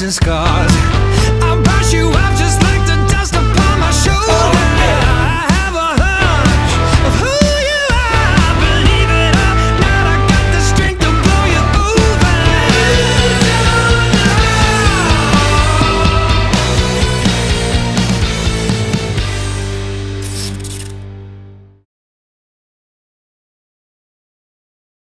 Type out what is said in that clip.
and scars